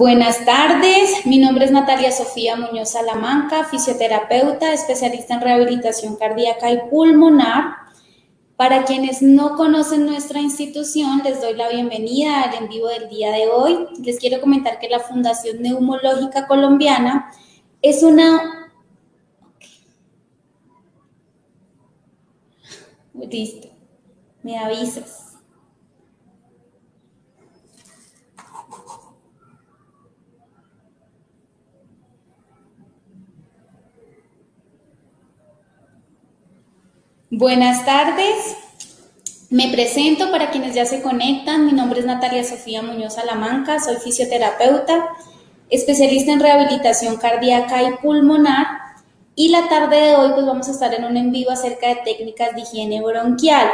Buenas tardes, mi nombre es Natalia Sofía Muñoz Salamanca, fisioterapeuta, especialista en rehabilitación cardíaca y pulmonar. Para quienes no conocen nuestra institución, les doy la bienvenida al en vivo del día de hoy. Les quiero comentar que la Fundación Neumológica Colombiana es una... Listo, me avisas. Buenas tardes. Me presento para quienes ya se conectan. Mi nombre es Natalia Sofía Muñoz Salamanca. Soy fisioterapeuta, especialista en rehabilitación cardíaca y pulmonar. Y la tarde de hoy pues vamos a estar en un en vivo acerca de técnicas de higiene bronquial.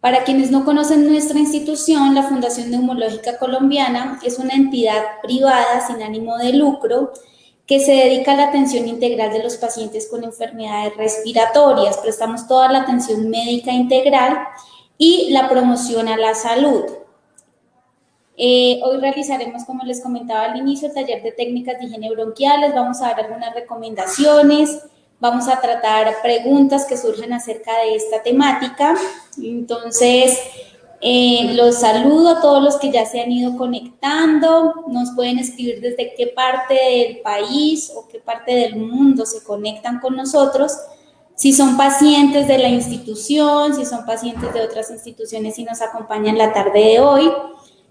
Para quienes no conocen nuestra institución, la Fundación Neumológica Colombiana es una entidad privada sin ánimo de lucro que se dedica a la atención integral de los pacientes con enfermedades respiratorias. Prestamos toda la atención médica integral y la promoción a la salud. Eh, hoy realizaremos, como les comentaba al inicio, el taller de técnicas de higiene bronquiales. Vamos a dar algunas recomendaciones, vamos a tratar preguntas que surgen acerca de esta temática. Entonces, eh, los saludo a todos los que ya se han ido conectando. Nos pueden escribir desde qué parte del país o qué parte del mundo se conectan con nosotros. Si son pacientes de la institución, si son pacientes de otras instituciones y nos acompañan la tarde de hoy.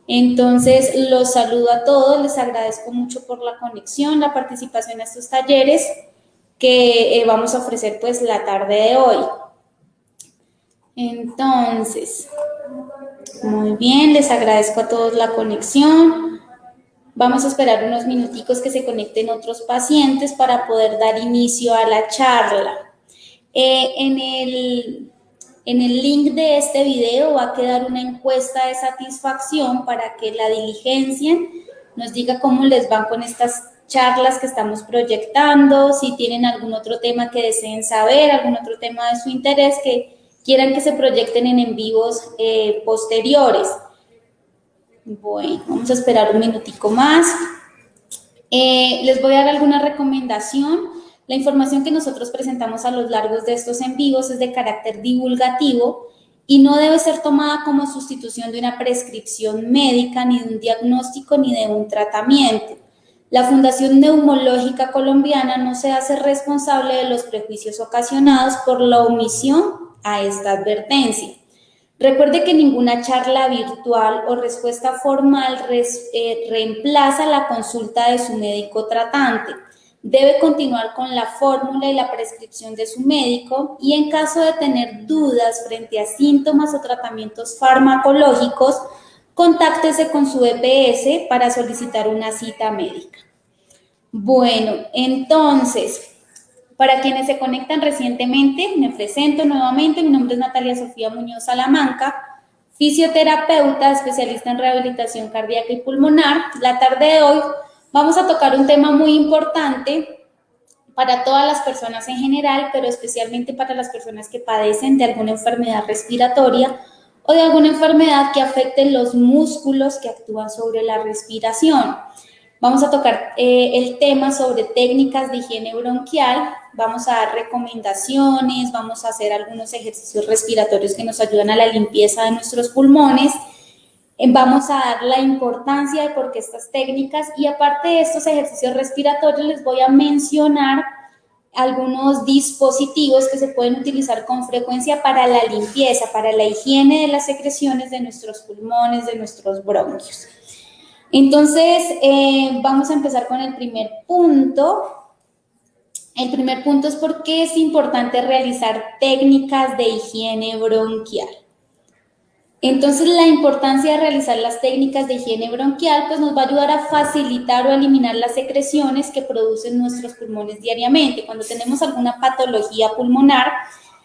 Entonces, los saludo a todos, les agradezco mucho por la conexión, la participación en estos talleres que eh, vamos a ofrecer pues la tarde de hoy. Entonces, muy bien, les agradezco a todos la conexión. Vamos a esperar unos minuticos que se conecten otros pacientes para poder dar inicio a la charla. Eh, en, el, en el link de este video va a quedar una encuesta de satisfacción para que la diligencia nos diga cómo les van con estas charlas que estamos proyectando, si tienen algún otro tema que deseen saber, algún otro tema de su interés que quieran que se proyecten en en vivos eh, posteriores. Bueno, vamos a esperar un minutico más. Eh, les voy a dar alguna recomendación. La información que nosotros presentamos a lo largo de estos en vivos es de carácter divulgativo y no debe ser tomada como sustitución de una prescripción médica, ni de un diagnóstico, ni de un tratamiento. La Fundación Neumológica Colombiana no se hace responsable de los prejuicios ocasionados por la omisión a esta advertencia. Recuerde que ninguna charla virtual o respuesta formal eh, reemplaza la consulta de su médico tratante. Debe continuar con la fórmula y la prescripción de su médico y en caso de tener dudas frente a síntomas o tratamientos farmacológicos, contáctese con su EPS para solicitar una cita médica. Bueno, entonces, para quienes se conectan recientemente, me presento nuevamente. Mi nombre es Natalia Sofía Muñoz Salamanca, fisioterapeuta, especialista en rehabilitación cardíaca y pulmonar. La tarde de hoy vamos a tocar un tema muy importante para todas las personas en general, pero especialmente para las personas que padecen de alguna enfermedad respiratoria o de alguna enfermedad que afecte los músculos que actúan sobre la respiración. Vamos a tocar eh, el tema sobre técnicas de higiene bronquial, vamos a dar recomendaciones, vamos a hacer algunos ejercicios respiratorios que nos ayudan a la limpieza de nuestros pulmones, vamos a dar la importancia de por qué estas técnicas y aparte de estos ejercicios respiratorios les voy a mencionar algunos dispositivos que se pueden utilizar con frecuencia para la limpieza, para la higiene de las secreciones de nuestros pulmones, de nuestros bronquios. Entonces, eh, vamos a empezar con el primer punto. El primer punto es por qué es importante realizar técnicas de higiene bronquial. Entonces, la importancia de realizar las técnicas de higiene bronquial pues nos va a ayudar a facilitar o eliminar las secreciones que producen nuestros pulmones diariamente. Cuando tenemos alguna patología pulmonar,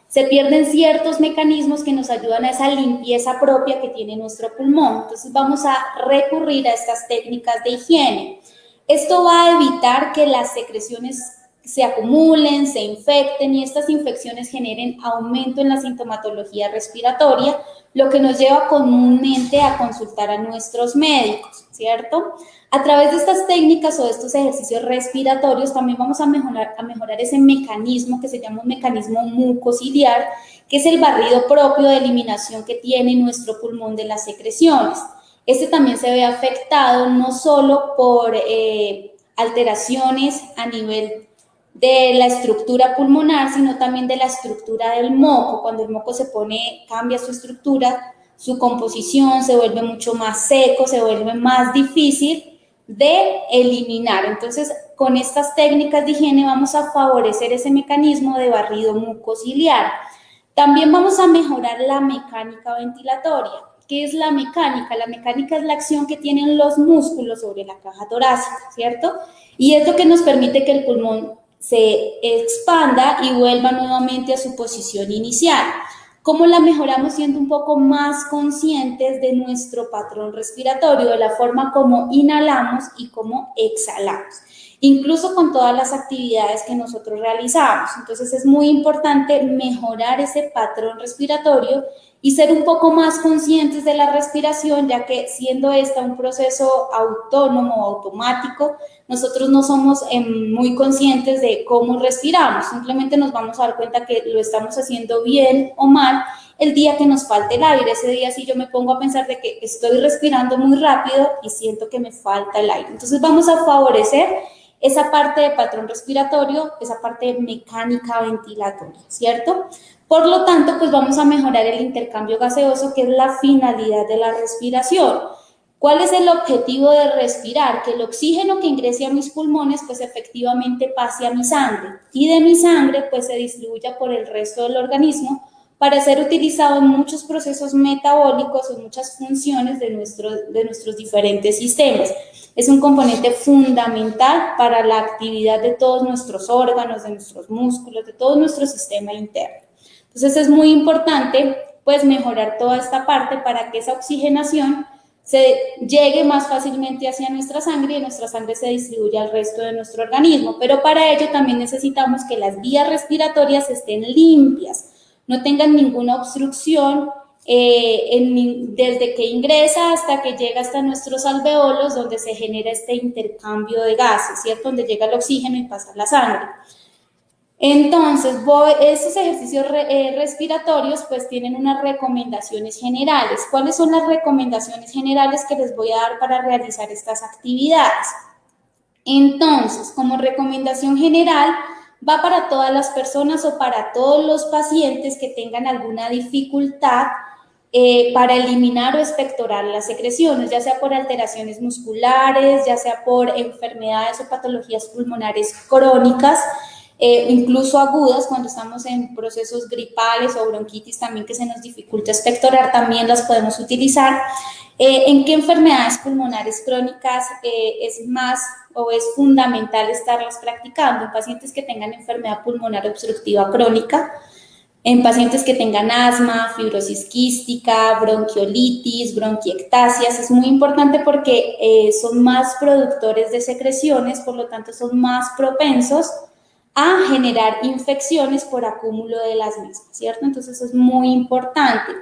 se pierden ciertos mecanismos que nos ayudan a esa limpieza propia que tiene nuestro pulmón. Entonces vamos a recurrir a estas técnicas de higiene. Esto va a evitar que las secreciones se acumulen, se infecten y estas infecciones generen aumento en la sintomatología respiratoria, lo que nos lleva comúnmente a consultar a nuestros médicos, ¿cierto? A través de estas técnicas o de estos ejercicios respiratorios también vamos a mejorar, a mejorar ese mecanismo que se llama un mecanismo mucociliar, que es el barrido propio de eliminación que tiene nuestro pulmón de las secreciones. Este también se ve afectado no solo por eh, alteraciones a nivel de la estructura pulmonar, sino también de la estructura del moco. Cuando el moco se pone, cambia su estructura, su composición se vuelve mucho más seco, se vuelve más difícil de eliminar. Entonces, con estas técnicas de higiene vamos a favorecer ese mecanismo de barrido mucociliar. También vamos a mejorar la mecánica ventilatoria. ¿Qué es la mecánica? La mecánica es la acción que tienen los músculos sobre la caja torácica, ¿cierto? Y es lo que nos permite que el pulmón se expanda y vuelva nuevamente a su posición inicial. ¿Cómo la mejoramos siendo un poco más conscientes de nuestro patrón respiratorio, de la forma como inhalamos y cómo exhalamos? Incluso con todas las actividades que nosotros realizamos. Entonces es muy importante mejorar ese patrón respiratorio y ser un poco más conscientes de la respiración, ya que siendo esta un proceso autónomo, automático, nosotros no somos em, muy conscientes de cómo respiramos, simplemente nos vamos a dar cuenta que lo estamos haciendo bien o mal el día que nos falte el aire. Ese día sí yo me pongo a pensar de que estoy respirando muy rápido y siento que me falta el aire. Entonces vamos a favorecer esa parte de patrón respiratorio, esa parte mecánica ventilatoria, ¿cierto? Por lo tanto, pues vamos a mejorar el intercambio gaseoso, que es la finalidad de la respiración. ¿Cuál es el objetivo de respirar? Que el oxígeno que ingrese a mis pulmones pues efectivamente pase a mi sangre y de mi sangre pues se distribuya por el resto del organismo para ser utilizado en muchos procesos metabólicos o muchas funciones de, nuestro, de nuestros diferentes sistemas. Es un componente fundamental para la actividad de todos nuestros órganos, de nuestros músculos, de todo nuestro sistema interno. Entonces es muy importante pues mejorar toda esta parte para que esa oxigenación se llegue más fácilmente hacia nuestra sangre y nuestra sangre se distribuya al resto de nuestro organismo. Pero para ello también necesitamos que las vías respiratorias estén limpias, no tengan ninguna obstrucción eh, desde que ingresa hasta que llega hasta nuestros alveolos donde se genera este intercambio de gases, ¿cierto? Donde llega el oxígeno y pasa la sangre. Entonces, estos ejercicios eh, respiratorios pues tienen unas recomendaciones generales. ¿Cuáles son las recomendaciones generales que les voy a dar para realizar estas actividades? Entonces, como recomendación general, va para todas las personas o para todos los pacientes que tengan alguna dificultad eh, para eliminar o expectorar las secreciones, ya sea por alteraciones musculares, ya sea por enfermedades o patologías pulmonares crónicas, eh, incluso agudas, cuando estamos en procesos gripales o bronquitis también que se nos dificulta expectorar, también las podemos utilizar. Eh, ¿En qué enfermedades pulmonares crónicas eh, es más o es fundamental estarlas practicando? En pacientes que tengan enfermedad pulmonar obstructiva crónica, en pacientes que tengan asma, fibrosis quística, bronquiolitis, bronquiectasias, es muy importante porque son más productores de secreciones, por lo tanto son más propensos a generar infecciones por acúmulo de las mismas, ¿cierto? Entonces es muy importante.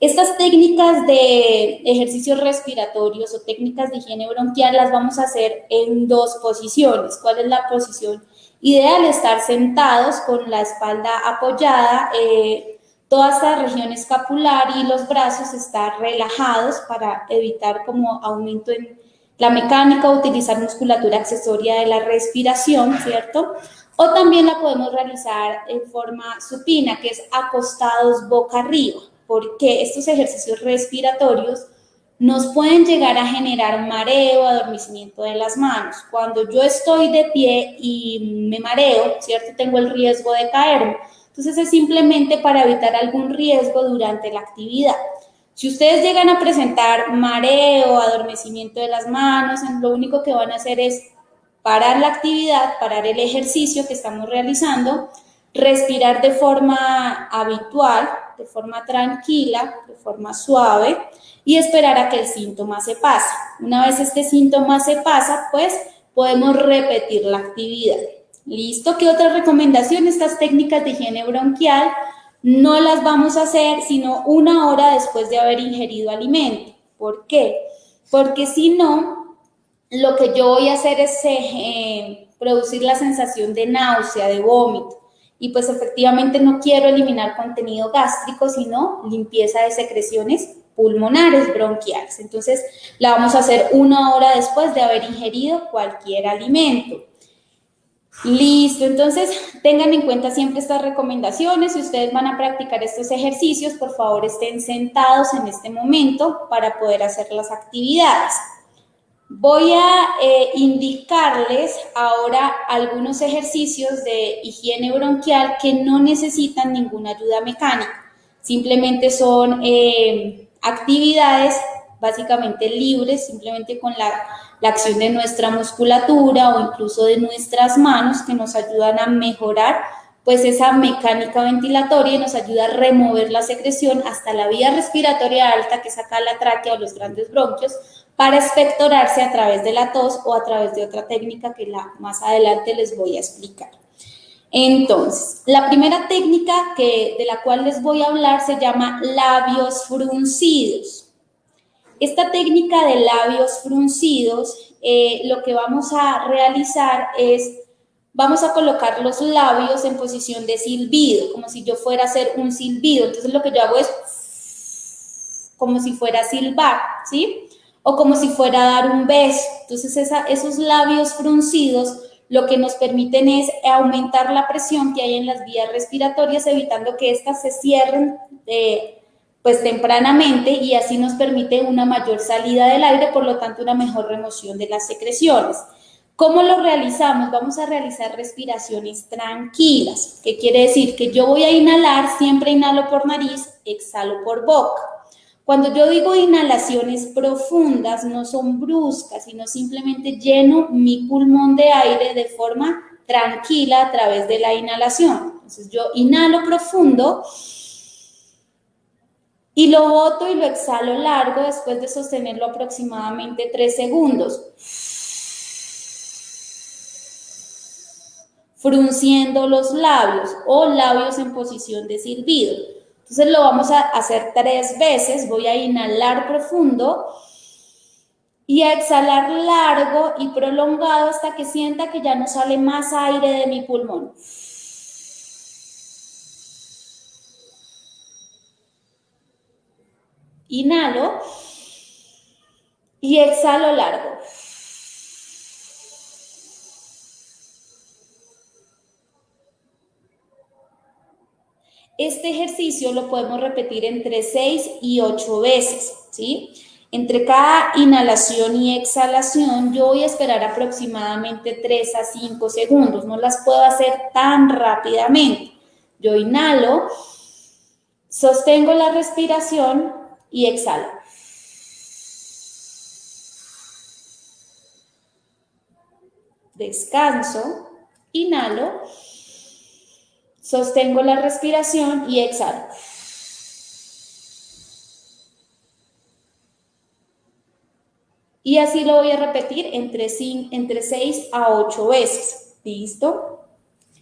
Estas técnicas de ejercicios respiratorios o técnicas de higiene bronquial las vamos a hacer en dos posiciones. ¿Cuál es la posición ideal? Estar sentados con la espalda apoyada, eh, toda esta región escapular y los brazos estar relajados para evitar como aumento en la mecánica, utilizar musculatura accesoria de la respiración, ¿cierto? O también la podemos realizar en forma supina, que es acostados boca arriba, porque estos ejercicios respiratorios nos pueden llegar a generar mareo, adormecimiento de las manos. Cuando yo estoy de pie y me mareo, ¿cierto? Tengo el riesgo de caerme. Entonces es simplemente para evitar algún riesgo durante la actividad. Si ustedes llegan a presentar mareo, adormecimiento de las manos, lo único que van a hacer es parar la actividad, parar el ejercicio que estamos realizando, respirar de forma habitual, de forma tranquila, de forma suave y esperar a que el síntoma se pase. Una vez este síntoma se pasa, pues podemos repetir la actividad. ¿Listo? ¿Qué otra recomendación? Estas técnicas de higiene bronquial no las vamos a hacer sino una hora después de haber ingerido alimento. ¿Por qué? Porque si no, lo que yo voy a hacer es eh, producir la sensación de náusea, de vómito. Y pues efectivamente no quiero eliminar contenido gástrico, sino limpieza de secreciones pulmonares bronquiales. Entonces, la vamos a hacer una hora después de haber ingerido cualquier alimento. Listo, entonces tengan en cuenta siempre estas recomendaciones. Si ustedes van a practicar estos ejercicios, por favor estén sentados en este momento para poder hacer las actividades. Voy a eh, indicarles ahora algunos ejercicios de higiene bronquial que no necesitan ninguna ayuda mecánica. Simplemente son eh, actividades básicamente libres, simplemente con la, acción de nuestra musculatura o incluso de nuestras manos que nos ayudan a mejorar pues esa mecánica ventilatoria y nos ayuda a remover la secreción hasta la vía respiratoria alta, que es acá la tráquea o los grandes bronquios, para expectorarse a través de la tos o a través de otra técnica que la, más adelante les voy a explicar. Entonces, la primera técnica de la cual les voy a hablar se llama labios fruncidos. Esta técnica de labios fruncidos, eh, lo que vamos a realizar es, vamos a colocar los labios en posición de silbido, como si yo fuera a hacer un silbido. Entonces lo que yo hago es como si fuera a silbar, ¿sí? O como si fuera a dar un beso. Entonces esos labios fruncidos lo que nos permiten es aumentar la presión que hay en las vías respiratorias, evitando que éstas se cierren pues tempranamente y así nos permite una mayor salida del aire, por lo tanto una mejor remoción de las secreciones. ¿Cómo lo realizamos? Vamos a realizar respiraciones tranquilas, ¿Qué quiere decir que yo voy a inhalar, siempre inhalo por nariz, exhalo por boca. Cuando yo digo inhalaciones profundas, no son bruscas, sino simplemente lleno mi pulmón de aire de forma tranquila a través de la inhalación. Entonces yo inhalo profundo, y lo boto y lo exhalo largo después de sostenerlo aproximadamente 3 segundos. Frunciendo los labios o labios en posición de silbido. Entonces lo vamos a hacer tres veces. Voy a inhalar profundo y a exhalar largo y prolongado hasta que sienta que ya no sale más aire de mi pulmón. Inhalo y exhalo largo. Este ejercicio lo podemos repetir entre 6 y 8 veces, ¿sí? Entre cada inhalación y exhalación yo voy a esperar aproximadamente 3 a 5 segundos, no las puedo hacer tan rápidamente. Yo inhalo, sostengo la respiración y exhalo. Descanso, inhalo, sostengo la respiración y exhalo. Y así lo voy a repetir entre, entre 6 a 8 veces. ¿Listo?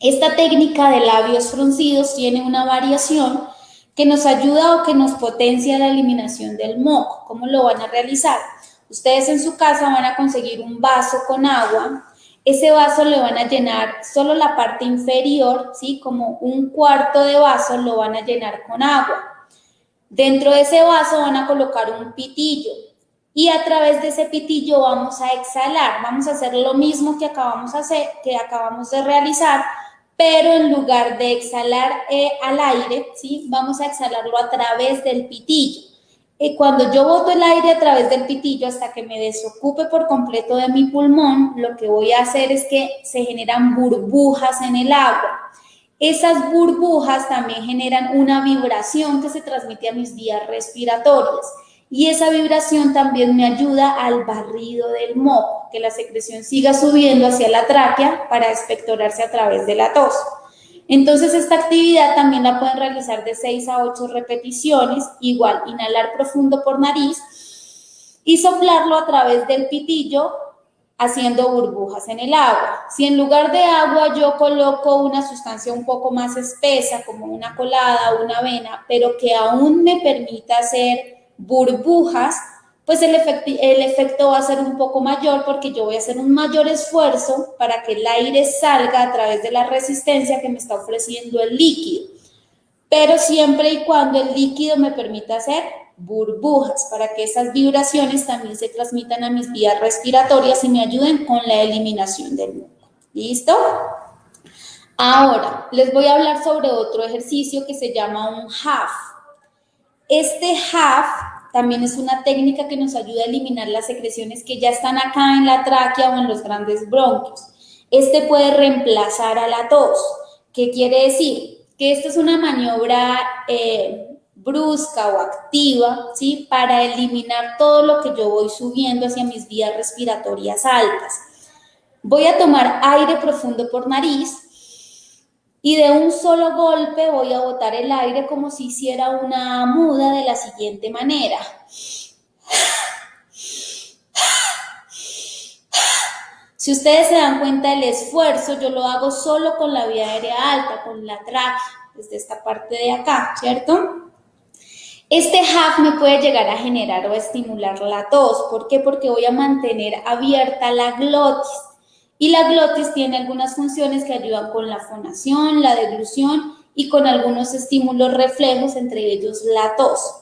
Esta técnica de labios fruncidos tiene una variación que nos ayuda o que nos potencia la eliminación del moco. ¿Cómo lo van a realizar? Ustedes en su casa van a conseguir un vaso con agua. Ese vaso le van a llenar solo la parte inferior, ¿sí? Como un cuarto de vaso lo van a llenar con agua. Dentro de ese vaso van a colocar un pitillo y a través de ese pitillo vamos a exhalar. Vamos a hacer lo mismo que acabamos, hacer, que acabamos de realizar, pero en lugar de exhalar eh, al aire, ¿sí? vamos a exhalarlo a través del pitillo. Cuando yo boto el aire a través del pitillo hasta que me desocupe por completo de mi pulmón, lo que voy a hacer es que se generan burbujas en el agua. Esas burbujas también generan una vibración que se transmite a mis vías respiratorias y esa vibración también me ayuda al barrido del moco, que la secreción siga subiendo hacia la tráquea para expectorarse a través de la tos. Entonces esta actividad también la pueden realizar de 6 a 8 repeticiones, igual inhalar profundo por nariz y soplarlo a través del pitillo haciendo burbujas en el agua. Si en lugar de agua yo coloco una sustancia un poco más espesa, como una colada o una avena, pero que aún me permita hacer burbujas, pues el, efecto va a ser un poco mayor porque yo voy a hacer un mayor esfuerzo para que el aire salga a través de la resistencia que me está ofreciendo el líquido. Pero siempre y cuando el líquido me permita hacer burbujas para que esas vibraciones también se transmitan a mis vías respiratorias y me ayuden con la eliminación del moco. ¿Listo? Ahora, les voy a hablar sobre otro ejercicio que se llama un half. Este half también es una técnica que nos ayuda a eliminar las secreciones que ya están acá en la tráquea o en los grandes bronquios. Este puede reemplazar a la tos. ¿Qué quiere decir? Que esta es una maniobra eh, brusca o activa, ¿sí? Para eliminar todo lo que yo voy subiendo hacia mis vías respiratorias altas. Voy a tomar aire profundo por nariz y de un solo golpe voy a botar el aire como si hiciera una muda de la siguiente manera. Si ustedes se dan cuenta del esfuerzo, yo lo hago solo con la vía aérea alta, con la tráquea, desde esta parte de acá, ¿cierto? Este half me puede llegar a generar o a estimular la tos. ¿Por qué? Porque voy a mantener abierta la glotis. Y la glotis tiene algunas funciones que ayudan con la fonación, la deglución y con algunos estímulos reflejos, entre ellos la tos.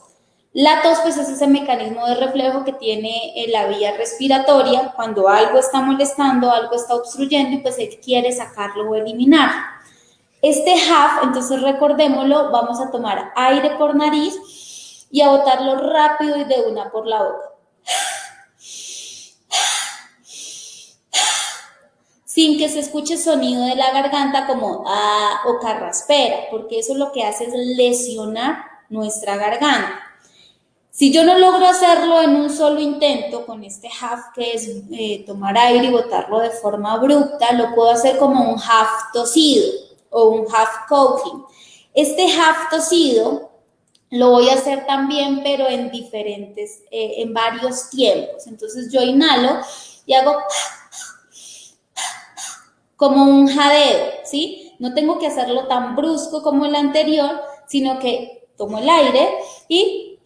La tos, pues es ese mecanismo de reflejo que tiene eh, la vía respiratoria cuando algo está molestando, algo está obstruyendo pues él quiere sacarlo o eliminar. Este half, entonces recordémoslo, vamos a tomar aire por nariz y a botarlo rápido y de una por la boca. Sin que se escuche sonido de la garganta como ah o carraspera, porque eso lo que hace es lesionar nuestra garganta. Si yo no logro hacerlo en un solo intento con este half, que es eh, tomar aire y botarlo de forma abrupta, lo puedo hacer como un half tosido o un half coughing. Este half tosido lo voy a hacer también, pero en diferentes, eh, en varios tiempos. Entonces yo inhalo y hago como un jadeo, ¿sí? No tengo que hacerlo tan brusco como el anterior, sino que tomo el aire y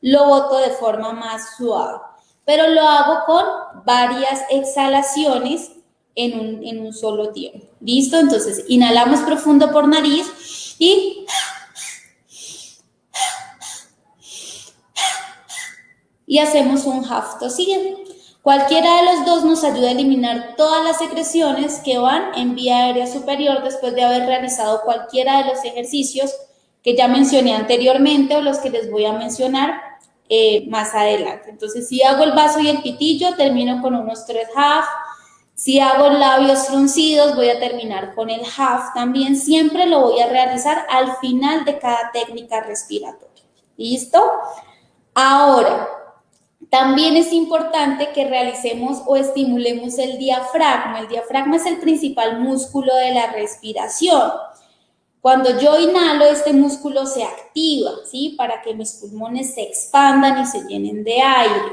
lo boto de forma más suave. Pero lo hago con varias exhalaciones en un, en un solo tiempo. ¿Listo? Entonces, inhalamos profundo por nariz y y hacemos un half tosido. Cualquiera de los dos nos ayuda a eliminar todas las secreciones que van en vía aérea superior después de haber realizado cualquiera de los ejercicios que ya mencioné anteriormente o los que les voy a mencionar eh, más adelante. Entonces, si hago el vaso y el pitillo, termino con unos tres half. Si hago labios fruncidos, voy a terminar con el half también. Siempre lo voy a realizar al final de cada técnica respiratoria. ¿Listo? Ahora, también es importante que realicemos o estimulemos el diafragma. El diafragma es el principal músculo de la respiración. Cuando yo inhalo, este músculo se activa, ¿sí? Para que mis pulmones se expandan y se llenen de aire.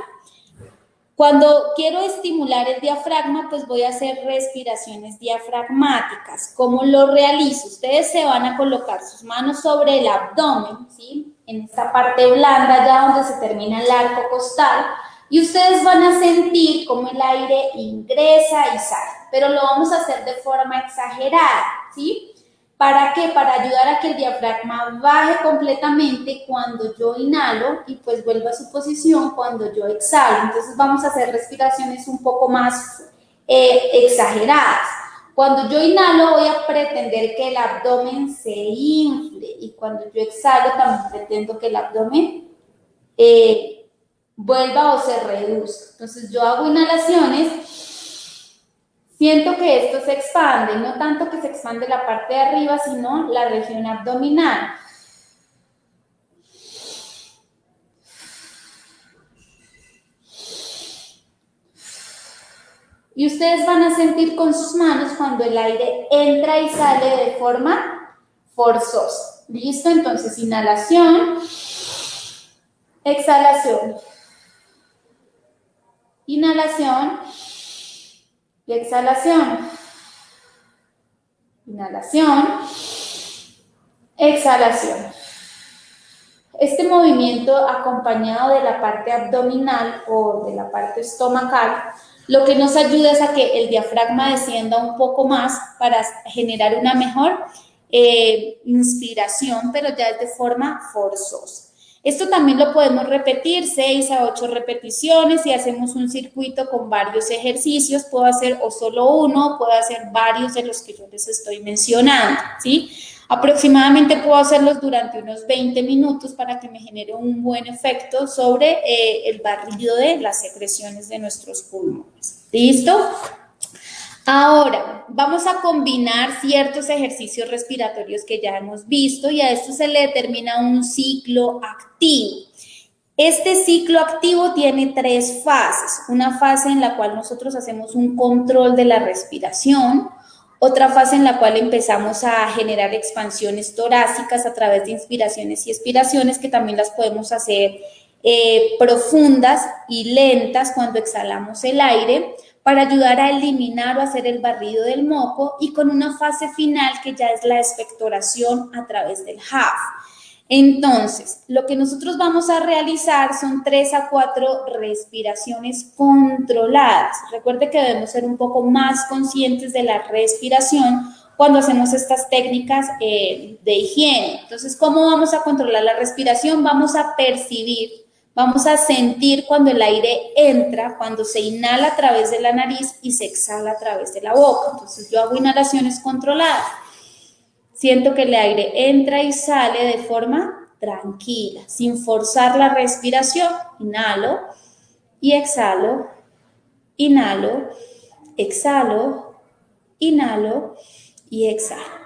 Cuando quiero estimular el diafragma, pues voy a hacer respiraciones diafragmáticas. ¿Cómo lo realizo? Ustedes se van a colocar sus manos sobre el abdomen, ¿sí? En esta parte blanda ya donde se termina el arco costal y ustedes van a sentir cómo el aire ingresa y sale, pero lo vamos a hacer de forma exagerada, ¿sí? ¿Para qué? Para ayudar a que el diafragma baje completamente cuando yo inhalo y pues vuelva a su posición cuando yo exhalo. Entonces vamos a hacer respiraciones un poco más eh, exageradas. Cuando yo inhalo voy a pretender que el abdomen se infle y cuando yo exhalo también pretendo que el abdomen eh, vuelva o se reduzca. Entonces yo hago inhalaciones, siento que esto se expande, no tanto que se expande la parte de arriba, sino la región abdominal. Y ustedes van a sentir con sus manos cuando el aire entra y sale de forma forzosa. ¿Listo? Entonces, inhalación, exhalación. Inhalación, y exhalación. Inhalación, exhalación. Este movimiento acompañado de la parte abdominal o de la parte estomacal, lo que nos ayuda es a que el diafragma descienda un poco más para generar una mejor eh, inspiración, pero ya es de forma forzosa. Esto también lo podemos repetir 6 a 8 repeticiones y hacemos un circuito con varios ejercicios. Puedo hacer o solo uno, puedo hacer varios de los que yo les estoy mencionando, ¿sí? Aproximadamente puedo hacerlos durante unos 20 minutos para que me genere un buen efecto sobre eh, el barrido de las secreciones de nuestros pulmones. ¿Listo? Ahora, vamos a combinar ciertos ejercicios respiratorios que ya hemos visto y a esto se le determina un ciclo activo. Este ciclo activo tiene tres fases. Una fase en la cual nosotros hacemos un control de la respiración, otra fase en la cual empezamos a generar expansiones torácicas a través de inspiraciones y expiraciones que también las podemos hacer eh, profundas y lentas cuando exhalamos el aire para ayudar a eliminar o hacer el barrido del moco y con una fase final que ya es la expectoración a través del HAF. Entonces, lo que nosotros vamos a realizar son tres a cuatro respiraciones controladas. Recuerde que debemos ser un poco más conscientes de la respiración cuando hacemos estas técnicas eh, de higiene. Entonces, ¿cómo vamos a controlar la respiración? Vamos a percibir Vamos a sentir cuando el aire entra, cuando se inhala a través de la nariz y se exhala a través de la boca. Entonces yo hago inhalaciones controladas. Siento que el aire entra y sale de forma tranquila, sin forzar la respiración. Inhalo y exhalo, inhalo, exhalo, inhalo y exhalo.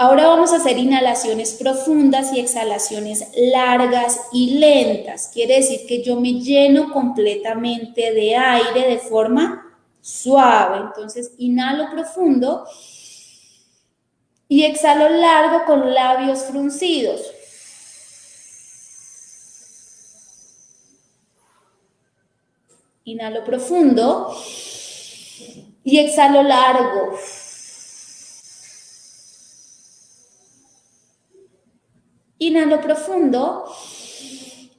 Ahora vamos a hacer inhalaciones profundas y exhalaciones largas y lentas. Quiere decir que yo me lleno completamente de aire de forma suave. Entonces, inhalo profundo y exhalo largo con labios fruncidos. Inhalo profundo y exhalo largo. Inhalo profundo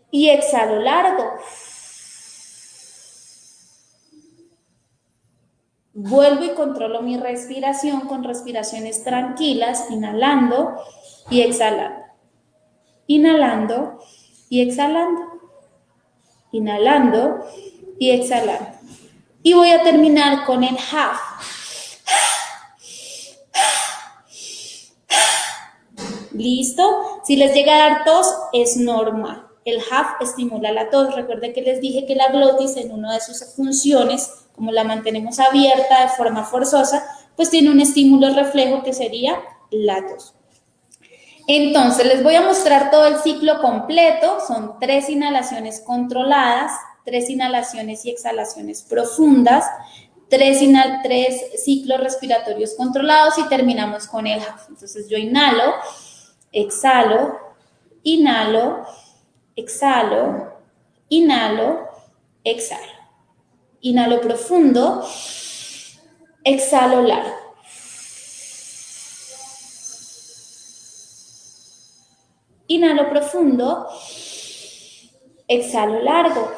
y exhalo largo. Vuelvo y controlo mi respiración con respiraciones tranquilas, inhalando y exhalando. Inhalando y exhalando. Inhalando y exhalando. Y voy a terminar con el half. ¿Listo? Si les llega a dar tos, es normal. El HAF estimula la tos. Recuerde que les dije que la glotis en una de sus funciones, como la mantenemos abierta de forma forzosa, pues tiene un estímulo reflejo que sería la tos. Entonces, les voy a mostrar todo el ciclo completo. Son tres inhalaciones controladas, tres inhalaciones y exhalaciones profundas, tres, tres ciclos respiratorios controlados y terminamos con el HAF. Entonces, yo inhalo exhalo, inhalo, exhalo, inhalo, exhalo. Inhalo profundo, exhalo largo. Inhalo profundo, exhalo largo.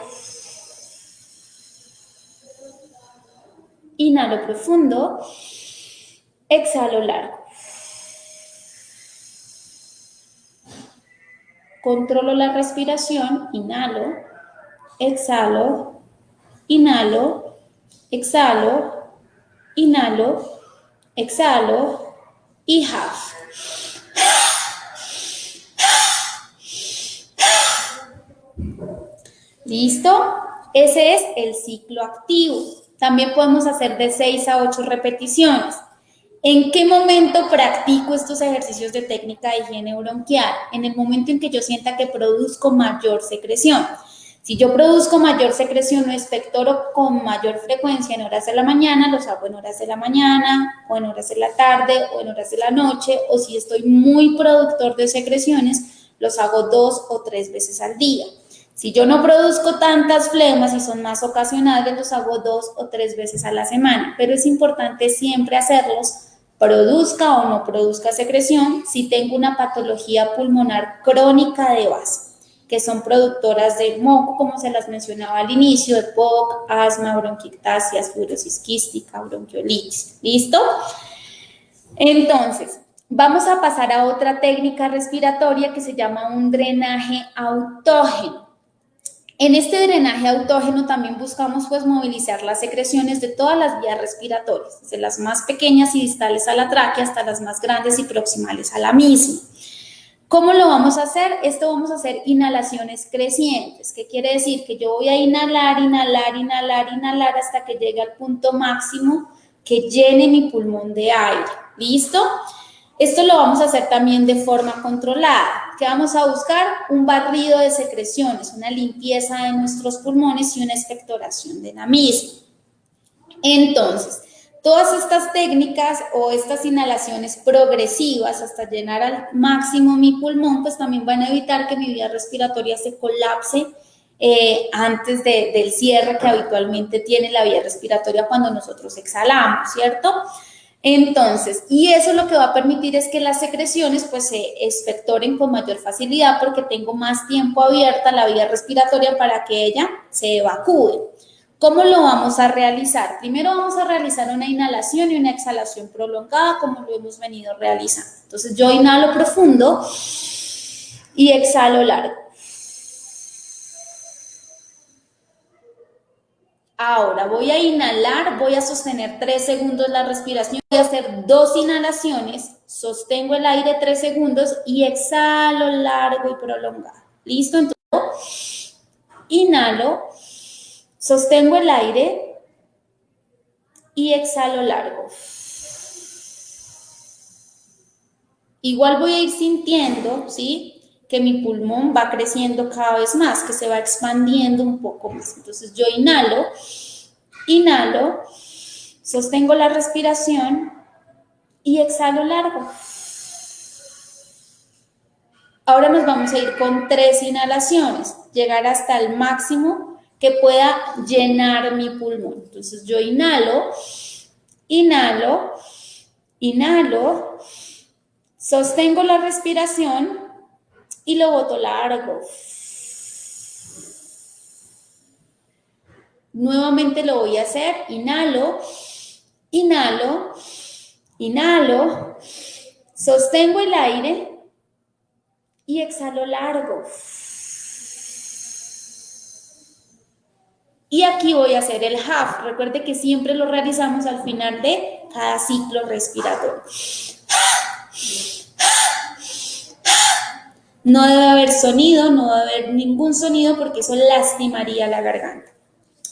Inhalo profundo, exhalo largo. Controlo la respiración, inhalo, exhalo, inhalo, exhalo, inhalo, exhalo y half. ¿Listo? Ese es el ciclo activo. También podemos hacer de 6 a 8 repeticiones. ¿En qué momento practico estos ejercicios de técnica de higiene bronquial? En el momento en que yo sienta que produzco mayor secreción. Si yo produzco mayor secreción o expectoro con mayor frecuencia en horas de la mañana, los hago en horas de la mañana o en horas de la tarde o en horas de la noche, o si estoy muy productor de secreciones, los hago dos o tres veces al día. Si yo no produzco tantas flemas y son más ocasionales, los hago dos o tres veces a la semana, pero es importante siempre hacerlos, produzca o no produzca secreción, si tengo una patología pulmonar crónica de base, que son productoras de moco, como se las mencionaba al inicio, de POC, asma, bronquiectasia, fibrosis quística, bronquiolitis. ¿Listo? Entonces, vamos a pasar a otra técnica respiratoria que se llama un drenaje autógeno. En este drenaje autógeno también buscamos pues movilizar las secreciones de todas las vías respiratorias, desde las más pequeñas y distales a la tráquea hasta las más grandes y proximales a la misma. ¿Cómo lo vamos a hacer? Esto vamos a hacer inhalaciones crecientes, ¿Qué quiere decir que yo voy a inhalar, inhalar, inhalar, inhalar hasta que llegue al punto máximo que llene mi pulmón de aire. ¿Listo? Esto lo vamos a hacer también de forma controlada. ¿Qué vamos a buscar? Un barrido de secreciones, una limpieza de nuestros pulmones y una expectoración de la misma. Entonces, todas estas técnicas o estas inhalaciones progresivas hasta llenar al máximo mi pulmón, pues también van a evitar que mi vía respiratoria se colapse eh, antes del cierre que habitualmente tiene la vía respiratoria cuando nosotros exhalamos, ¿cierto? Entonces, y eso lo que va a permitir es que las secreciones pues se expectoren con mayor facilidad porque tengo más tiempo abierta la vía respiratoria para que ella se evacúe. ¿Cómo lo vamos a realizar? Primero vamos a realizar una inhalación y una exhalación prolongada como lo hemos venido realizando. Entonces yo inhalo profundo y exhalo largo. Ahora voy a inhalar, voy a sostener tres segundos la respiración, voy a hacer dos inhalaciones, sostengo el aire tres segundos y exhalo largo y prolongado. ¿Listo? Entonces, inhalo, sostengo el aire y exhalo largo. Igual voy a ir sintiendo, ¿sí? Que mi pulmón va creciendo cada vez más, que se va expandiendo un poco más. Entonces yo inhalo, inhalo, sostengo la respiración y exhalo largo. Ahora nos vamos a ir con tres inhalaciones, llegar hasta el máximo que pueda llenar mi pulmón. Entonces yo inhalo, inhalo, inhalo, sostengo la respiración y lo boto largo. Nuevamente lo voy a hacer, inhalo, inhalo, inhalo, sostengo el aire y exhalo largo. Y aquí voy a hacer el half. Recuerde que siempre lo realizamos al final de cada ciclo respiratorio. No debe haber sonido, no debe haber ningún sonido porque eso lastimaría la garganta.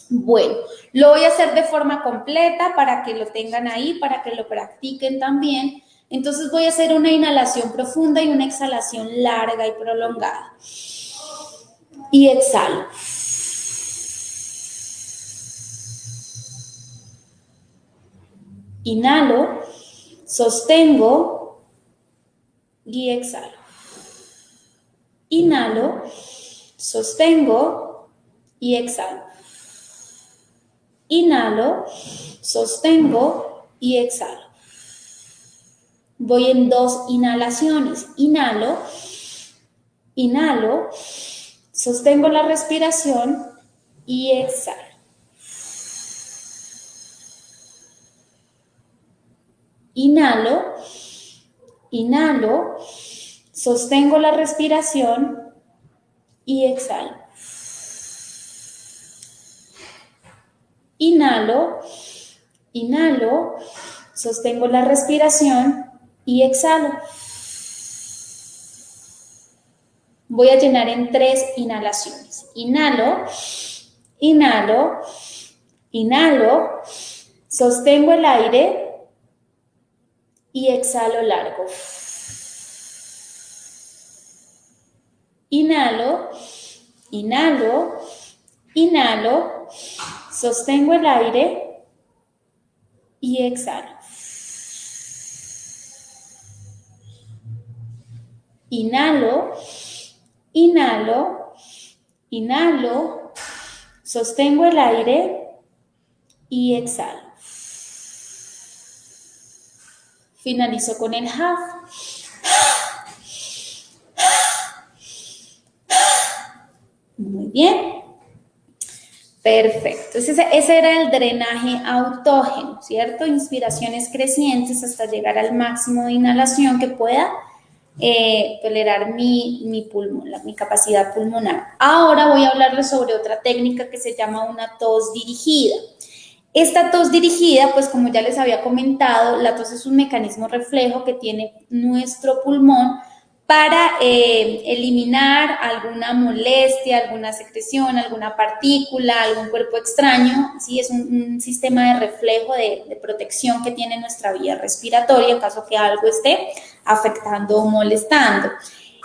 Bueno, lo voy a hacer de forma completa para que lo tengan ahí, para que lo practiquen también. Entonces voy a hacer una inhalación profunda y una exhalación larga y prolongada. Y exhalo. Inhalo, sostengo y exhalo. Inhalo, sostengo y exhalo. Inhalo, sostengo y exhalo. Voy en dos inhalaciones. Inhalo, inhalo, sostengo la respiración y exhalo. Inhalo, inhalo, Sostengo la respiración y exhalo. Inhalo, inhalo, sostengo la respiración y exhalo. Voy a llenar en tres inhalaciones. Inhalo, inhalo, inhalo, sostengo el aire y exhalo largo. Inhalo, inhalo, inhalo, sostengo el aire y exhalo. Inhalo, inhalo, Inhalo, sostengo el aire y exhalo. Finalizo con el half. Muy bien. Perfecto. Ese, ese, era el drenaje autógeno, ¿cierto? Inspiraciones crecientes hasta llegar al máximo de inhalación que pueda eh, tolerar mi, mi, pulmón, mi capacidad pulmonar. Ahora voy a hablarles sobre otra técnica que se llama una tos dirigida. Esta tos dirigida, pues como ya les había comentado, la tos es un mecanismo reflejo que tiene nuestro pulmón para eh, eliminar alguna molestia, alguna secreción, alguna partícula, algún cuerpo extraño. ¿sí? Es un, sistema de reflejo, de, protección que tiene nuestra vía respiratoria en caso que algo esté afectando o molestando.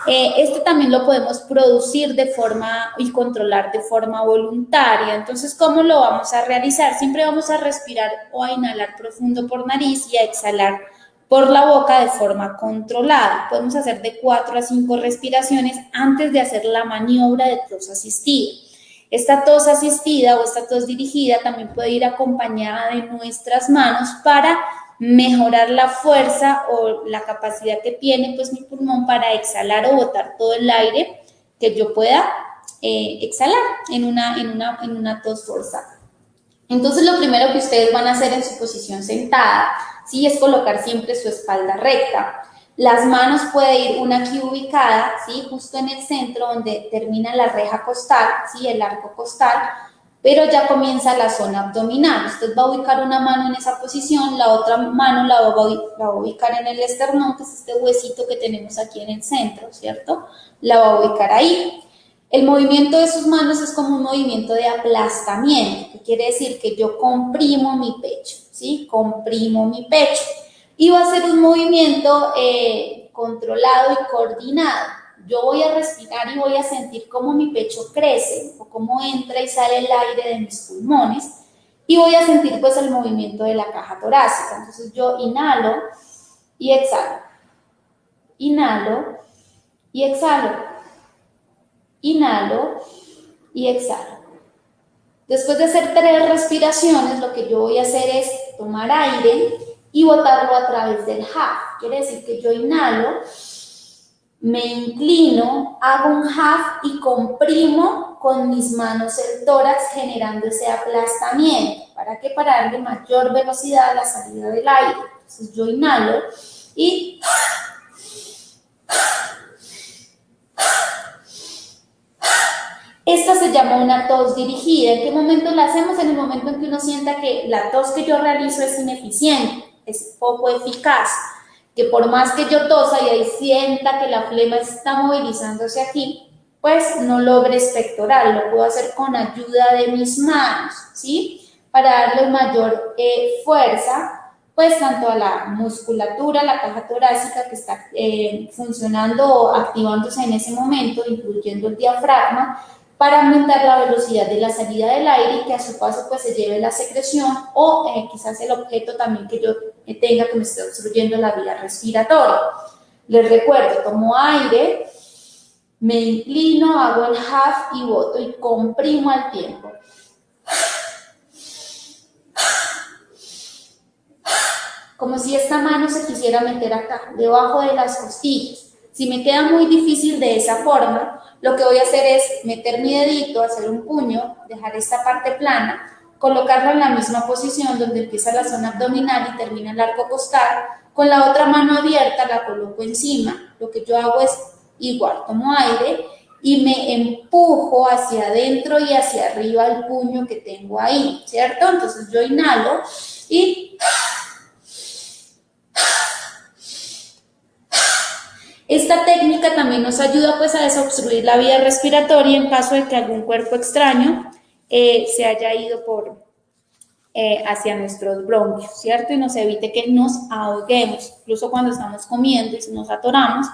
Eh, este también lo podemos producir de forma y controlar de forma voluntaria. Entonces, ¿cómo lo vamos a realizar? Siempre vamos a respirar o a inhalar profundo por nariz y a exhalar por la boca de forma controlada. Podemos hacer de 4 a 5 respiraciones antes de hacer la maniobra de tos asistida. Esta tos asistida o esta tos dirigida también puede ir acompañada de nuestras manos para mejorar la fuerza o la capacidad que tiene pues mi pulmón para exhalar o botar todo el aire que yo pueda eh, exhalar en una, en, una, en una tos forzada. Entonces lo primero que ustedes van a hacer en su posición sentada ¿sí? Es colocar siempre su espalda recta. Las manos puede ir una aquí ubicada, ¿sí? Justo en el centro donde termina la reja costal, ¿sí? El arco costal, pero ya comienza la zona abdominal. Usted va a ubicar una mano en esa posición, la otra mano la va, a ubicar en el esternón, que es este huesito que tenemos aquí en el centro, ¿cierto? La va a ubicar ahí. El movimiento de sus manos es como un movimiento de aplastamiento, que quiere decir que yo comprimo mi pecho, ¿sí? Comprimo mi pecho. Y va a ser un movimiento eh, controlado y coordinado. Yo voy a respirar y voy a sentir cómo mi pecho crece o cómo entra y sale el aire de mis pulmones. Y voy a sentir pues el movimiento de la caja torácica. Entonces yo inhalo y exhalo. Inhalo y exhalo inhalo y exhalo. Después de hacer tres respiraciones, lo que yo voy a hacer es tomar aire y botarlo a través del half. Quiere decir que yo inhalo, me inclino, hago un half y comprimo con mis manos el tórax generando ese aplastamiento. ¿Para qué? Para darle mayor velocidad a la salida del aire. Entonces yo inhalo y Esta se llama una tos dirigida. ¿En qué momento la hacemos? En el momento en que uno sienta que la tos que yo realizo es ineficiente, es poco eficaz, que por más que yo tosa y ahí sienta que la flema está movilizándose aquí, pues no logre espectoral, lo puedo hacer con ayuda de mis manos, ¿sí? Para darle mayor eh, fuerza, pues tanto a la musculatura, la caja torácica que está eh, funcionando o activándose en ese momento, incluyendo el diafragma, para aumentar la velocidad de la salida del aire y que a su paso pues se lleve la secreción o eh, quizás el objeto también que yo tenga que me esté obstruyendo la vía respiratoria. Les recuerdo, tomo aire, me inclino, hago el half y boto y comprimo al tiempo. Como si esta mano se quisiera meter acá, debajo de las costillas. Si me queda muy difícil de esa forma, lo que voy a hacer es meter mi dedito, hacer un puño, dejar esta parte plana, colocarlo en la misma posición donde empieza la zona abdominal y termina el arco costal. Con la otra mano abierta la coloco encima. Lo que yo hago es igual, tomo aire y me empujo hacia adentro y hacia arriba el puño que tengo ahí, ¿cierto? Entonces yo inhalo y Esta técnica también nos ayuda pues a desobstruir la vía respiratoria en caso de que algún cuerpo extraño eh, se haya ido por, eh, hacia nuestros bronquios, ¿cierto? Y nos evite que nos ahoguemos, incluso cuando estamos comiendo y nos atoramos,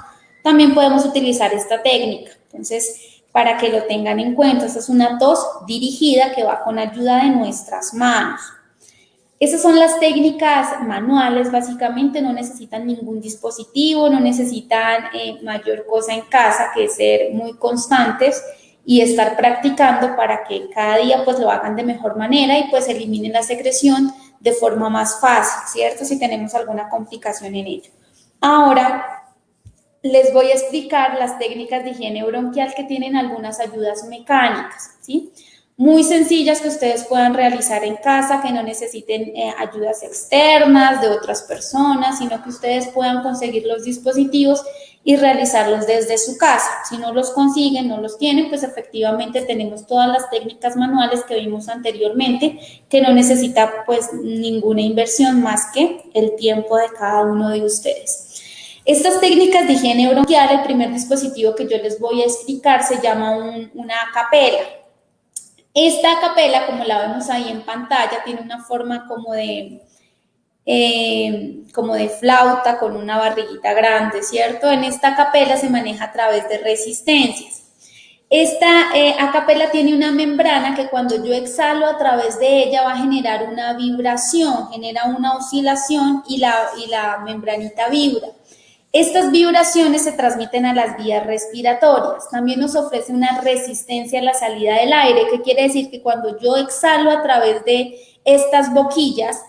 también podemos utilizar esta técnica. Entonces, para que lo tengan en cuenta, esta es una tos dirigida que va con ayuda de nuestras manos. Esas son las técnicas manuales, básicamente no necesitan ningún dispositivo, no necesitan eh, mayor cosa en casa que ser muy constantes y estar practicando para que cada día pues lo hagan de mejor manera y pues eliminen la secreción de forma más fácil, ¿cierto? Si tenemos alguna complicación en ello. Ahora les voy a explicar las técnicas de higiene bronquial que tienen algunas ayudas mecánicas, ¿sí? Muy sencillas que ustedes puedan realizar en casa, que no necesiten eh, ayudas externas de otras personas, sino que ustedes puedan conseguir los dispositivos y realizarlos desde su casa. Si no los consiguen, no los tienen, pues efectivamente tenemos todas las técnicas manuales que vimos anteriormente, que no necesita pues ninguna inversión más que el tiempo de cada uno de ustedes. Estas técnicas de higiene bronquial, el primer dispositivo que yo les voy a explicar se llama una capela. Esta capela, como la vemos ahí en pantalla, tiene una forma como de, eh, como de flauta con una barriguita grande, ¿cierto? En esta capela se maneja a través de resistencias. Esta eh, acapela tiene una membrana que cuando yo exhalo a través de ella va a generar una vibración, genera una oscilación y la, y la membranita vibra. Estas vibraciones se transmiten a las vías respiratorias. También nos ofrece una resistencia a la salida del aire, que quiere decir que cuando yo exhalo a través de estas boquillas,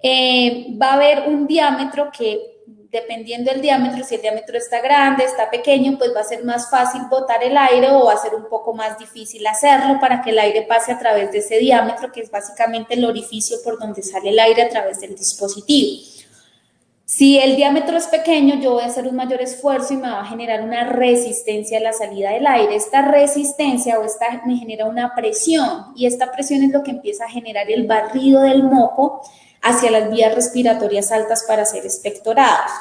eh, va a haber un diámetro que, dependiendo del diámetro, si el diámetro está grande, está pequeño, pues va a ser más fácil botar el aire o va a ser un poco más difícil hacerlo para que el aire pase a través de ese diámetro, que es básicamente el orificio por donde sale el aire a través del dispositivo. Si el diámetro es pequeño, yo voy a hacer un mayor esfuerzo y me va a generar una resistencia a la salida del aire. Esta resistencia o esta me genera una presión y esta presión es lo que empieza a generar el barrido del moco hacia las vías respiratorias altas para ser expectorados.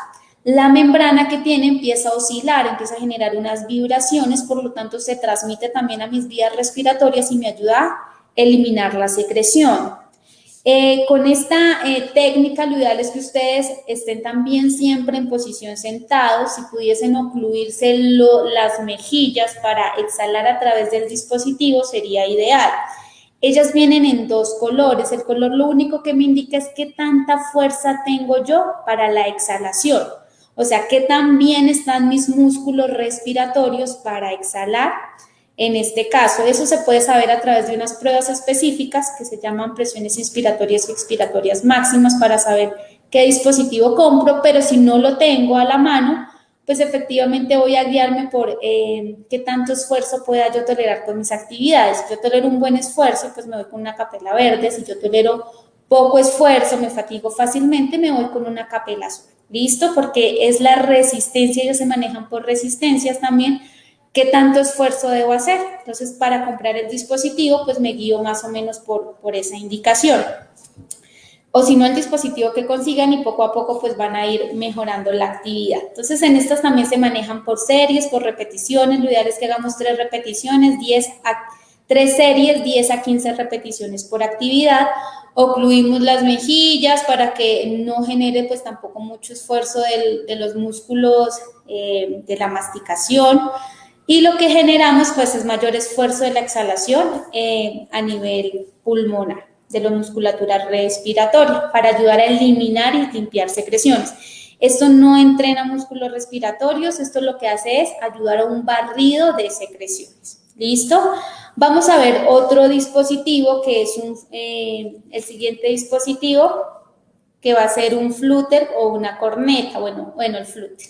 La membrana que tiene empieza a oscilar, empieza a generar unas vibraciones, por lo tanto se transmite también a mis vías respiratorias y me ayuda a eliminar la secreción. Eh, con esta eh, técnica, lo ideal es que ustedes estén también siempre en posición sentados. Si pudiesen ocluirse las mejillas para exhalar a través del dispositivo, sería ideal. Ellas vienen en dos colores. El color lo único que me indica es qué tanta fuerza tengo yo para la exhalación. O sea, qué tan bien están mis músculos respiratorios para exhalar en este caso. Eso se puede saber a través de unas pruebas específicas que se llaman presiones inspiratorias y expiratorias máximas para saber qué dispositivo compro, pero si no lo tengo a la mano, pues efectivamente voy a guiarme por eh, qué tanto esfuerzo pueda yo tolerar con mis actividades. Si yo tolero un buen esfuerzo, pues me voy con una capela verde. Si yo tolero poco esfuerzo, me fatigo fácilmente, me voy con una capela azul. ¿Listo? Porque es la resistencia, ellos se manejan por resistencias también, ¿Qué tanto esfuerzo debo hacer? Entonces, para comprar el dispositivo, pues me guío más o menos por, esa indicación. O si no, el dispositivo que consigan y poco a poco pues van a ir mejorando la actividad. Entonces, en estas también se manejan por series, por repeticiones. Lo ideal es que hagamos tres repeticiones, 10 a, tres series, 10 a 15 repeticiones por actividad. Ocluimos las mejillas para que no genere pues tampoco mucho esfuerzo de los músculos eh, de la masticación. Y lo que generamos pues es mayor esfuerzo de la exhalación eh, a nivel pulmonar, de la musculatura respiratoria, para ayudar a eliminar y limpiar secreciones. Esto no entrena músculos respiratorios, esto lo que hace es ayudar a un barrido de secreciones. ¿Listo? Vamos a ver otro dispositivo que es eh, el siguiente dispositivo que va a ser un flúter o una corneta, bueno, bueno, el flúter.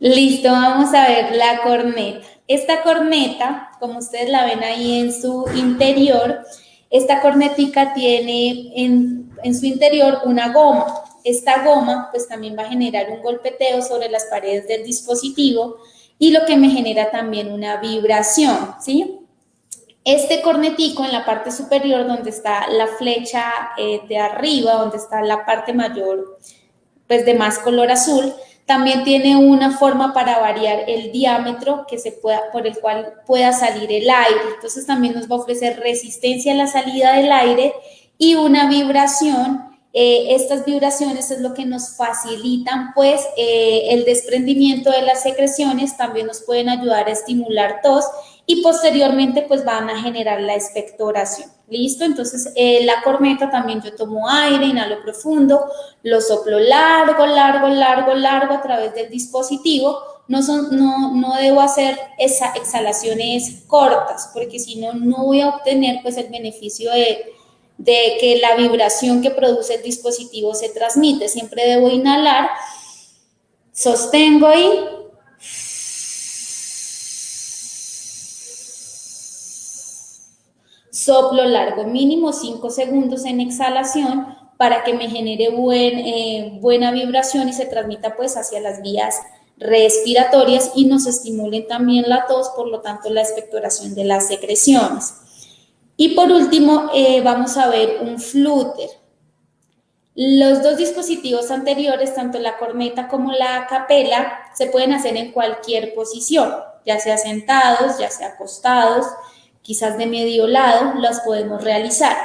Listo, vamos a ver la corneta. Esta corneta, como ustedes la ven ahí en su interior, esta cornetica tiene en, en, su interior una goma. Esta goma pues también va a generar un golpeteo sobre las paredes del dispositivo y lo que me genera también una vibración, ¿sí? Este cornetico en la parte superior donde está la flecha eh, de arriba, donde está la parte mayor pues de más color azul, también tiene una forma para variar el diámetro que se pueda, por el cual pueda salir el aire. Entonces también nos va a ofrecer resistencia a la salida del aire y una vibración. Eh, estas vibraciones es lo que nos facilitan pues eh, el desprendimiento de las secreciones, también nos pueden ayudar a estimular tos y posteriormente pues van a generar la expectoración. ¿Listo? Entonces eh, la corneta también yo tomo aire, inhalo profundo, lo soplo largo, largo, largo, largo a través del dispositivo, no, son, no, no debo hacer esa, exhalaciones cortas, porque si no, no voy a obtener pues el beneficio de, de que la vibración que produce el dispositivo se transmite. Siempre debo inhalar, sostengo y soplo largo, mínimo 5 segundos en exhalación para que me genere eh, buena vibración y se transmita pues hacia las vías respiratorias y nos estimulen también la tos, por lo tanto la expectoración de las secreciones. Y por último, eh, vamos a ver un flúter. Los dos dispositivos anteriores, tanto la corneta como la capela, se pueden hacer en cualquier posición, ya sea sentados, ya sea acostados, quizás de medio lado, las podemos realizar.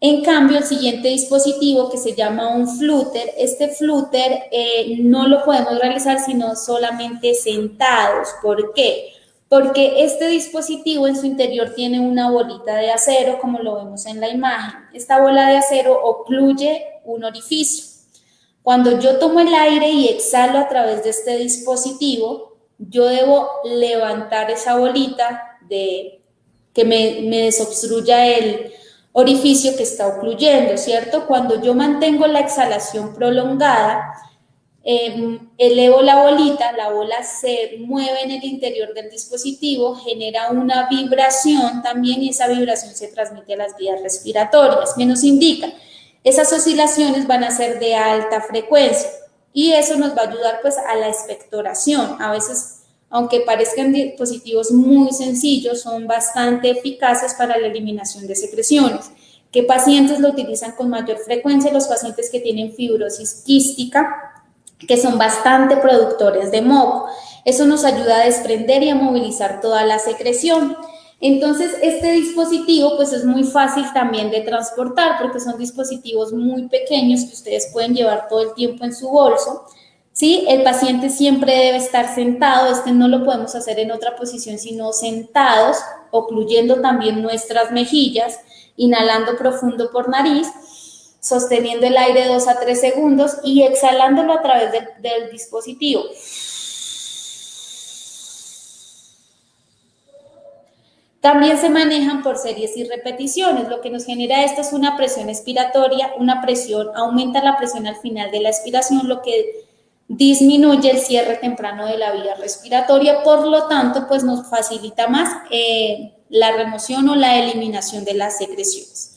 En cambio, el siguiente dispositivo que se llama un flúter, este flúter eh, no lo podemos realizar sino solamente sentados. ¿Por qué? Porque este dispositivo en su interior tiene una bolita de acero, como lo vemos en la imagen. Esta bola de acero ocluye un orificio. Cuando yo tomo el aire y exhalo a través de este dispositivo, yo debo levantar esa bolita de que me, me desobstruya el, orificio que está ocluyendo, ¿cierto? Cuando yo mantengo la exhalación prolongada, em, elevo la bolita, la bola se mueve en el interior del dispositivo, genera una vibración también y esa vibración se transmite a las vías respiratorias. ¿Qué nos indica? Esas oscilaciones van a ser de alta frecuencia y eso nos va a ayudar pues a la expectoración. A veces aunque parezcan dispositivos muy sencillos, son bastante eficaces para la eliminación de secreciones. ¿Qué pacientes lo utilizan con mayor frecuencia? Los pacientes que tienen fibrosis quística, que son bastante productores de moco. Eso nos ayuda a desprender y a movilizar toda la secreción. Entonces, este dispositivo pues es muy fácil también de transportar porque son dispositivos muy pequeños que ustedes pueden llevar todo el tiempo en su bolso. ¿Sí? El paciente siempre debe estar sentado, este no lo podemos hacer en otra posición sino sentados, ocluyendo también nuestras mejillas, inhalando profundo por nariz, sosteniendo el aire 2 a 3 segundos y exhalándolo a través del, del dispositivo. También se manejan por series y repeticiones. Lo que nos genera esto es una presión expiratoria, una presión, aumenta la presión al final de la expiración, lo que disminuye el cierre temprano de la vía respiratoria, por lo tanto, pues nos facilita más eh, la remoción o la eliminación de las secreciones.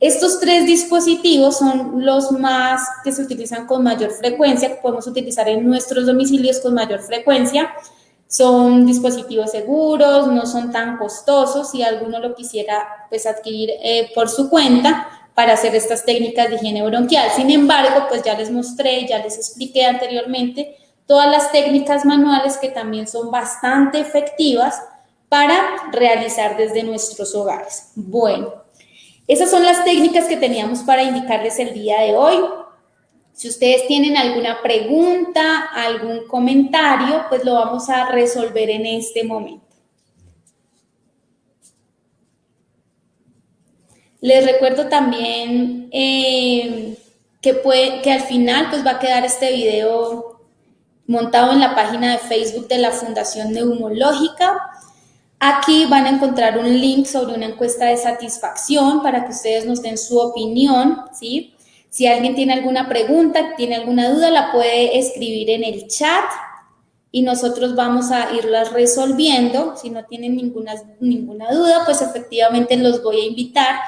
Estos tres dispositivos son los más que se utilizan con mayor frecuencia, que podemos utilizar en nuestros domicilios con mayor frecuencia. Son dispositivos seguros, no son tan costosos, si alguno lo quisiera pues, adquirir eh, por su cuenta, para hacer estas técnicas de higiene bronquial. Sin embargo, pues ya les mostré, ya les expliqué anteriormente todas las técnicas manuales que también son bastante efectivas para realizar desde nuestros hogares. Bueno, esas son las técnicas que teníamos para indicarles el día de hoy. Si ustedes tienen alguna pregunta, algún comentario, pues lo vamos a resolver en este momento. Les recuerdo también eh, que, al final pues va a quedar este video montado en la página de Facebook de la Fundación Neumológica. Aquí van a encontrar un link sobre una encuesta de satisfacción para que ustedes nos den su opinión. Si alguien tiene alguna pregunta, tiene alguna duda, la puede escribir en el chat y nosotros vamos a irlas resolviendo. Si no tienen ninguna, ninguna duda, pues efectivamente los voy a invitar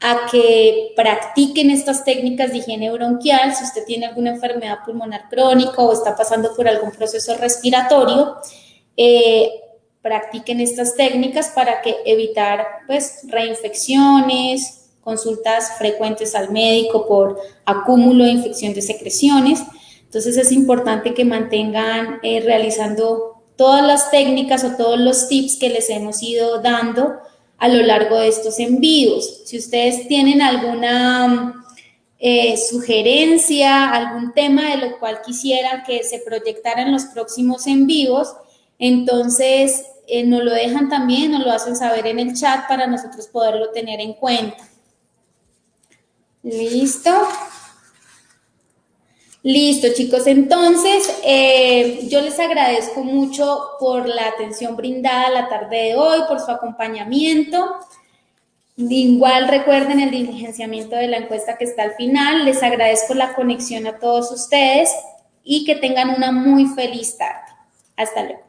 a que practiquen estas técnicas de higiene bronquial. Si usted tiene alguna enfermedad pulmonar crónica o está pasando por algún proceso respiratorio, eh, practiquen estas técnicas para que evitar pues reinfecciones, consultas frecuentes al médico por acúmulo de infección de secreciones. Entonces es importante que mantengan eh, realizando todas las técnicas o todos los tips que les hemos ido dando a lo largo de estos envíos. Si ustedes tienen alguna eh, sugerencia, algún tema de lo cual quisieran que se proyectara en los próximos envíos, entonces eh, nos lo dejan también, nos lo hacen saber en el chat para nosotros poderlo tener en cuenta. Listo. Listo, chicos. Entonces, eh, yo les agradezco mucho por la atención brindada la tarde de hoy, por su acompañamiento. Igual recuerden el diligenciamiento de la encuesta que está al final. Les agradezco la conexión a todos ustedes y que tengan una muy feliz tarde. Hasta luego.